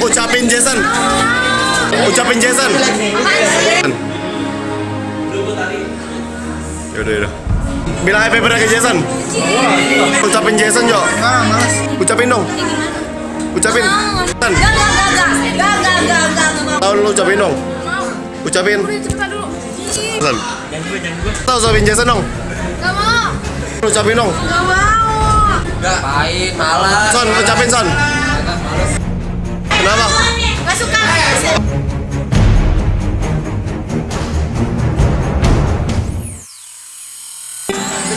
ucapin Jason. Ucapin Jason. Yaudah yaudah. Bilang happy birthday ke Jason? Ucapin Jason yuk ucapin dong. Ucapin. Jason. Tahun lu ucapin dong. Ucapin. Jason. Tau ucapin Jason dong. Gak mau. Ucapin dong. Gak mau. Gak. Pahit, malas. Son, ucapin Son.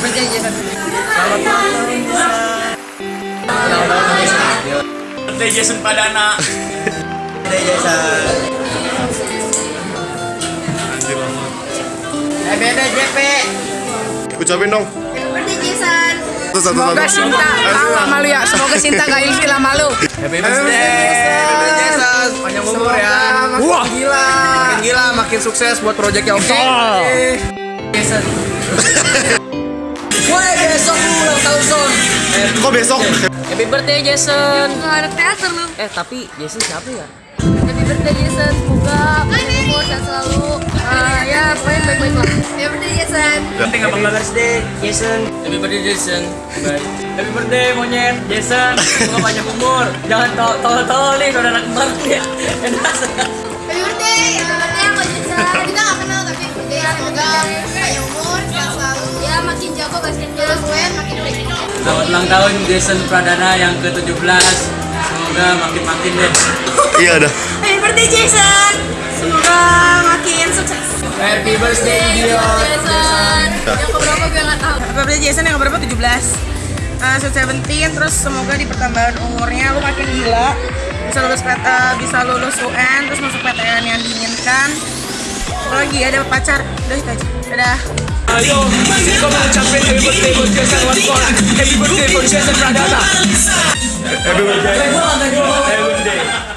Selamat ulang tahun Jason. Birthday Jason Birthday Jason. Anjir lama. Eh beda JP. Ucapin dong. Birthday Jason. Semoga Sinta kalah malu ya. Semoga Sinta gak ilfil sama lu. Happy birthday. Panjang umur ya. Wah. Gila. Makin gila, makin sukses buat proyeknya iya. oke. Jason. Ulang tahun Son. Kok besok? Happy birthday Jason. Gak ada teater lu. Eh tapi Jason siapa ya? Happy birthday Jason. Semoga umur sehat selalu. Ah, ya, pokoknya baik-baik lah. Happy birthday Jason. Happy birthday Jason. Happy birthday Jason. Baik. Happy birthday monyet Jason. Semoga panjang umur. Jangan tol-tol nih saudara kembar ya. Enak. Happy birthday. Selamat ulang tahun Jason Pradana yang ke-17. Semoga makin-makin deh. Iya udah. Happy birthday Jason. Semoga makin sukses. Happy birthday Dion. Jason. Yang keberapa gue gak tahu. Happy birthday Jason yang berapa? 17 uh, Sweet 17 Terus semoga di pertambahan umurnya lu makin gila Bisa lulus PT, bisa lulus UN Terus masuk PTN lagi ada pacar. Udah itu aja dadah. Ayo, kita mau mengucapkan happy birthday buat Jason Watkona Happy birthday buat Jason Pradana. Happy birthday. Happy birthday.